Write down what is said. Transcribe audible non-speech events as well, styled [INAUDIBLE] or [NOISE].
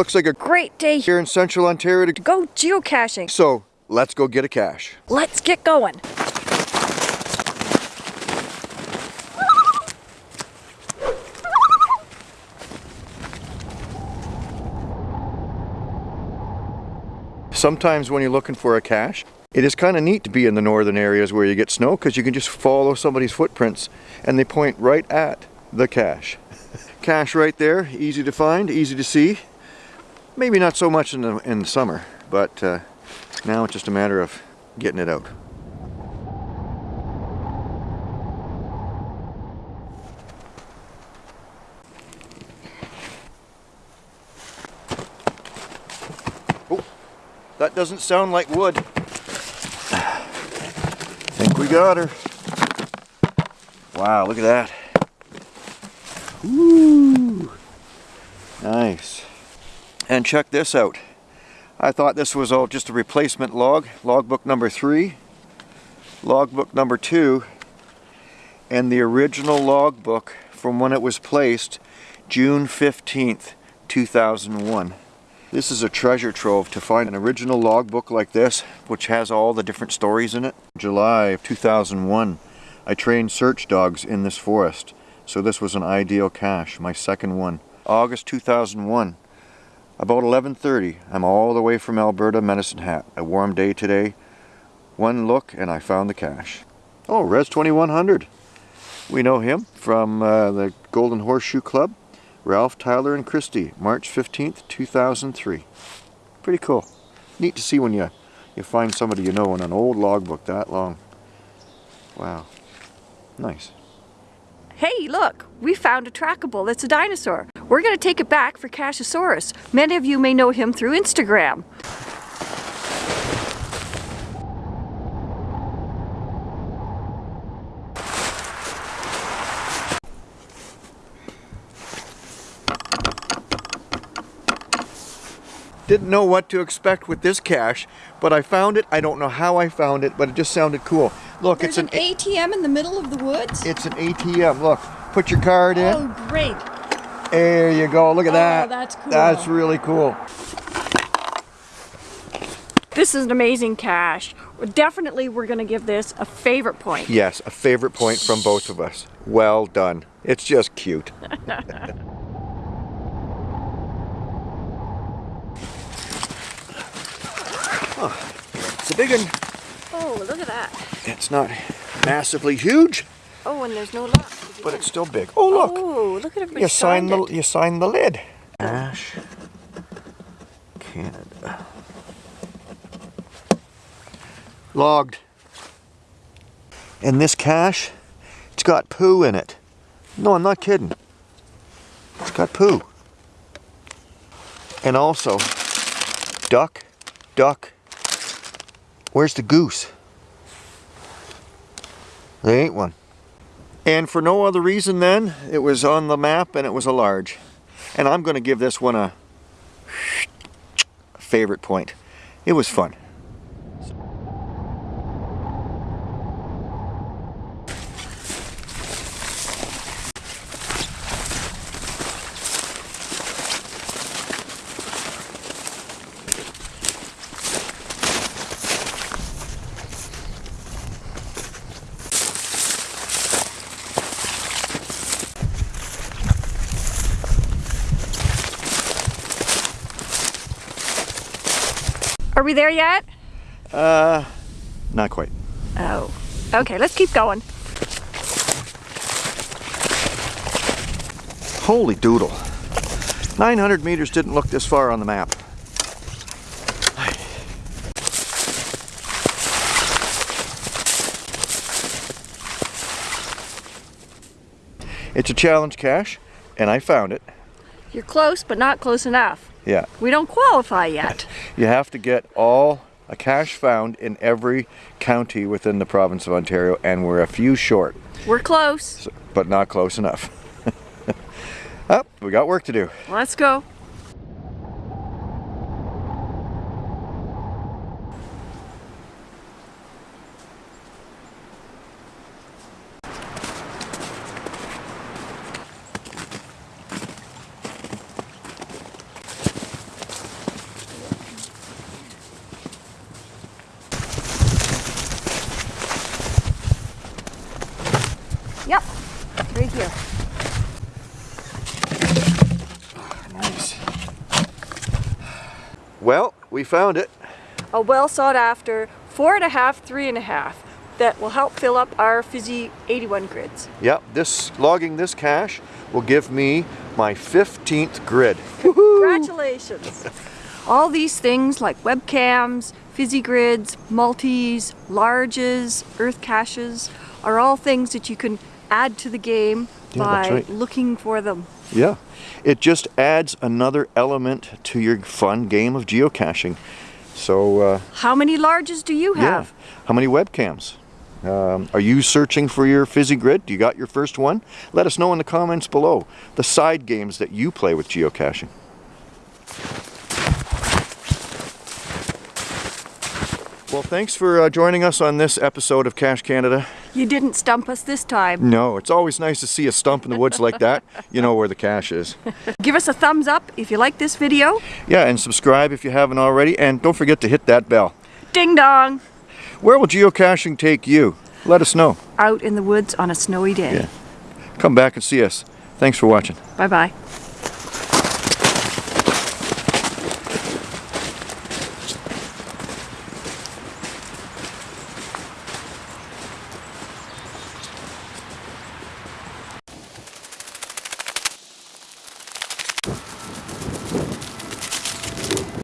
Looks like a Great day here in central Ontario to go geocaching. So let's go get a cache. Let's get going. Sometimes when you're looking for a cache, it is kind of neat to be in the northern areas where you get snow because you can just follow somebody's footprints and they point right at the cache. [LAUGHS] cache right there, easy to find, easy to see. Maybe not so much in the, in the summer, but uh, now it's just a matter of getting it out. Oh, that doesn't sound like wood. I [SIGHS] think we got her. Wow, look at that. Ooh, nice. And check this out. I thought this was all just a replacement log, logbook number three, logbook number two, and the original logbook from when it was placed June 15th, 2001. This is a treasure trove to find an original logbook like this, which has all the different stories in it. July of 2001, I trained search dogs in this forest, so this was an ideal cache, my second one. August 2001, about 11.30, I'm all the way from Alberta, Medicine Hat. A warm day today. One look and I found the cache. Oh, Res 2100. We know him from uh, the Golden Horseshoe Club. Ralph, Tyler, and Christy, March 15th, 2003. Pretty cool. Neat to see when you, you find somebody you know in an old logbook that long. Wow. Nice. Hey, look, we found a trackable that's a dinosaur. We're going to take it back for Cachosaurus. Many of you may know him through Instagram. Didn't know what to expect with this cache, but I found it. I don't know how I found it, but it just sounded cool. Look, There's it's an, an ATM in the middle of the woods. it's an ATM. Look, put your card in. Oh, great. There you go. Look at Oh, that. that's cool. That's really cool. This is an amazing cache. Definitely we're going to give this a favorite point. Yes, a favorite point from both of us. Well done. It's just cute. [LAUGHS] Oh, it's a big one. Oh, look at that. It's not massively huge, Oh, and there's no lock. but it's still big. Oh look, Oh, look at everybody you signed the you signed the lid. Ash, Canada. Logged. And this cache, it's got poo in it. No, I'm not kidding. It's got poo. And also, duck, duck. Where's the goose? There ain't one. And for no other reason then, it was on the map and it was a large. And I'm going to give this one a favorite point. It was fun. Are we there yet? Uh, not quite. Oh. Okay, let's keep going. Holy doodle. 900 meters didn't look this far on the map. It's a challenge cache, and I found it. You're close, but not close enough. Yeah, We don't qualify yet. You have to get all a cache found in every county within the province of Ontario, and we're a few short, We're close. but not close enough. [LAUGHS] Up, we got work to do. Let's go. Yep, right here. Nice. Well, we found it. A well sought after four and a half, three and a half that will help fill up our Fizzy 81 grids. Yep, this logging this cache will give me my 15th grid. Congratulations! All these things like webcams, fizzy grids, multis, larges, earth caches are all things that you can add to the game Yeah, by right. looking for them. Yeah, it just adds another element to your fun game of geocaching. So, uh, How many larges do you yeah. have? How many webcams? Um, are you searching for your fizzy grid? Do you got your first one? Let us know in the comments below the side games that you play with geocaching. Well, thanks for uh, joining us on this episode of Cache Canada. You didn't stump us this time. No, it's always nice to see a stump in the woods like that. [LAUGHS] You know where the cache is. Give us a thumbs up if you like this video. Yeah, and subscribe if you haven't already, and don't forget to hit that bell. Ding dong! Where will geocaching take you? Let us know. Out in the woods on a snowy day. Yeah. Come back and see us. Thanks for watching. Bye bye.